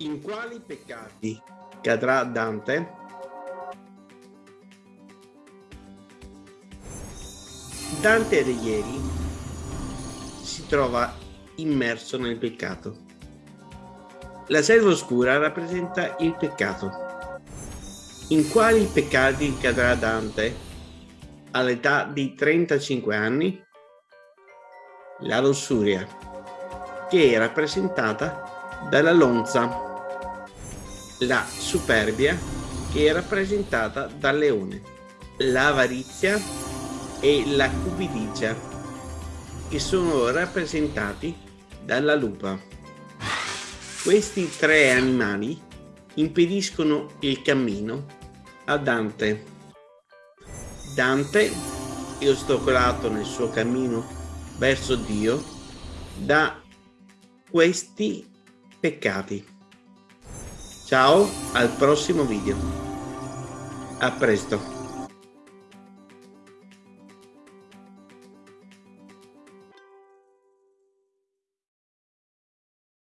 In quali peccati cadrà Dante? Dante Alighieri si trova immerso nel peccato. La selva oscura rappresenta il peccato. In quali peccati cadrà Dante all'età di 35 anni? La lussuria, che è rappresentata dalla lonza la superbia che è rappresentata dal leone, l'avarizia e la cupidigia che sono rappresentati dalla lupa. Questi tre animali impediscono il cammino a Dante. Dante è ostacolato nel suo cammino verso Dio da questi peccati. Ciao, al prossimo video. A presto.